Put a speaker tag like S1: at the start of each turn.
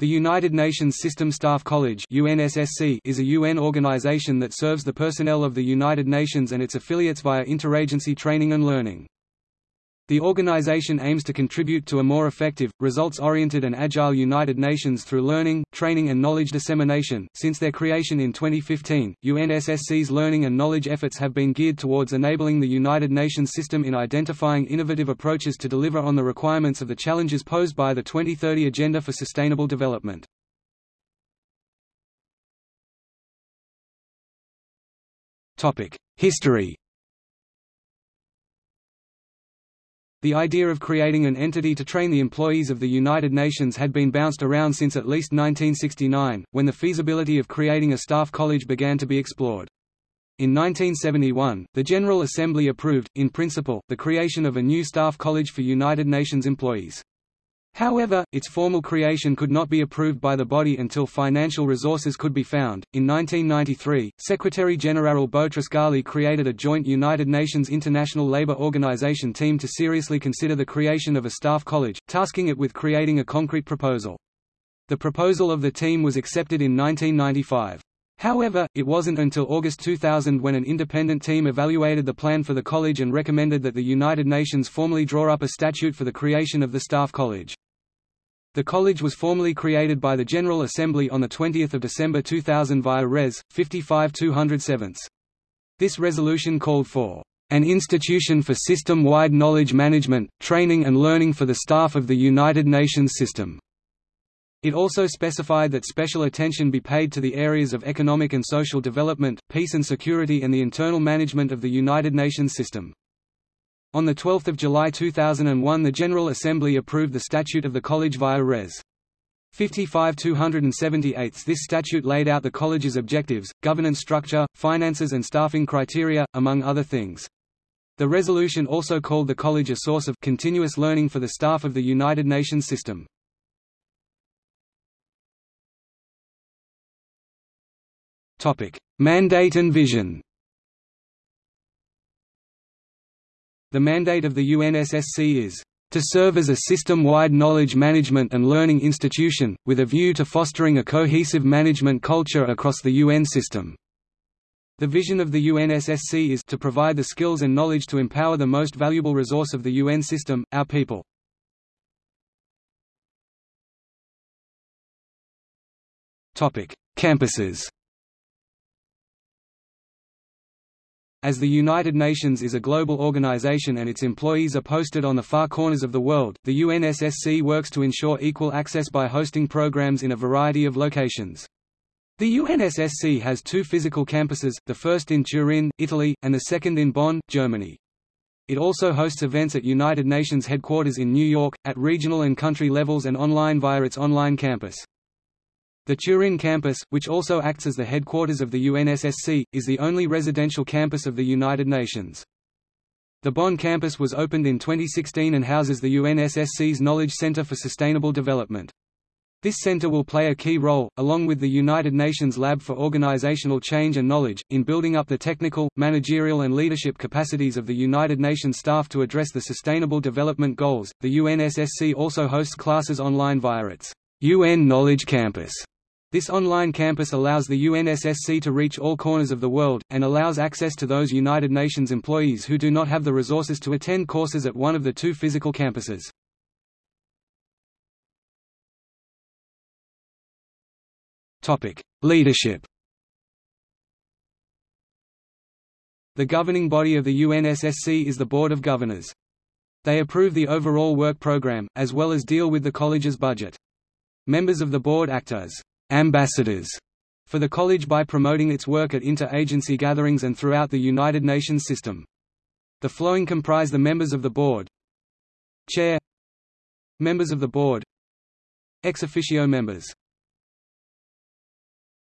S1: The United Nations System Staff College is a UN organization that serves the personnel of the United Nations and its affiliates via interagency training and learning. The organization aims to contribute to a more effective, results-oriented and agile United Nations through learning, training and knowledge dissemination. Since their creation in 2015, UNSSC's learning and knowledge efforts have been geared towards enabling the United Nations system in identifying innovative approaches to deliver on the requirements of the challenges posed by the 2030 Agenda for Sustainable Development. History The idea of creating an entity to train the employees of the United Nations had been bounced around since at least 1969, when the feasibility of creating a staff college began to be explored. In 1971, the General Assembly approved, in principle, the creation of a new staff college for United Nations employees. However, its formal creation could not be approved by the body until financial resources could be found. In 1993, Secretary-General Boutros Ghali created a joint United Nations International Labour Organization team to seriously consider the creation of a staff college, tasking it with creating a concrete proposal. The proposal of the team was accepted in 1995. However, it wasn't until August 2000 when an independent team evaluated the plan for the college and recommended that the United Nations formally draw up a statute for the creation of the staff college. The college was formally created by the General Assembly on 20 December 2000 via Res. 55 207. This resolution called for an institution for system-wide knowledge management, training and learning for the staff of the United Nations system. It also specified that special attention be paid to the areas of economic and social development, peace and security and the internal management of the United Nations system. On 12 July 2001 the General Assembly approved the statute of the college via Res. 55 278 This statute laid out the college's objectives, governance structure, finances and staffing criteria, among other things. The resolution also called the college a source of continuous learning for the staff of the United Nations system. Mandate and vision The mandate of the UNSSC is to serve as a system-wide knowledge management and learning institution, with a view to fostering a cohesive management culture across the UN system. The vision of the UNSSC is to provide the skills and knowledge to empower the most valuable resource of the UN system, our people. Campuses As the United Nations is a global organization and its employees are posted on the far corners of the world, the UNSSC works to ensure equal access by hosting programs in a variety of locations. The UNSSC has two physical campuses, the first in Turin, Italy, and the second in Bonn, Germany. It also hosts events at United Nations headquarters in New York, at regional and country levels and online via its online campus. The Turin campus, which also acts as the headquarters of the UNSSC, is the only residential campus of the United Nations. The Bonn campus was opened in 2016 and houses the UNSSC's Knowledge Center for Sustainable Development. This center will play a key role, along with the United Nations Lab for Organizational Change and Knowledge, in building up the technical, managerial and leadership capacities of the United Nations staff to address the Sustainable Development Goals. The UNSSC also hosts classes online via its UN Knowledge Campus. This online campus allows the UNSSC to reach all corners of the world, and allows access to those United Nations employees who do not have the resources to attend courses at one of the two physical campuses. Leadership The governing body of the UNSSC is the Board of Governors. They approve the overall work program, as well as deal with the college's budget. Members of the board act as ambassadors for the college by promoting its work at inter-agency gatherings and throughout the United Nations system. The following comprise the members of the board. Chair. Members of the board. Ex officio members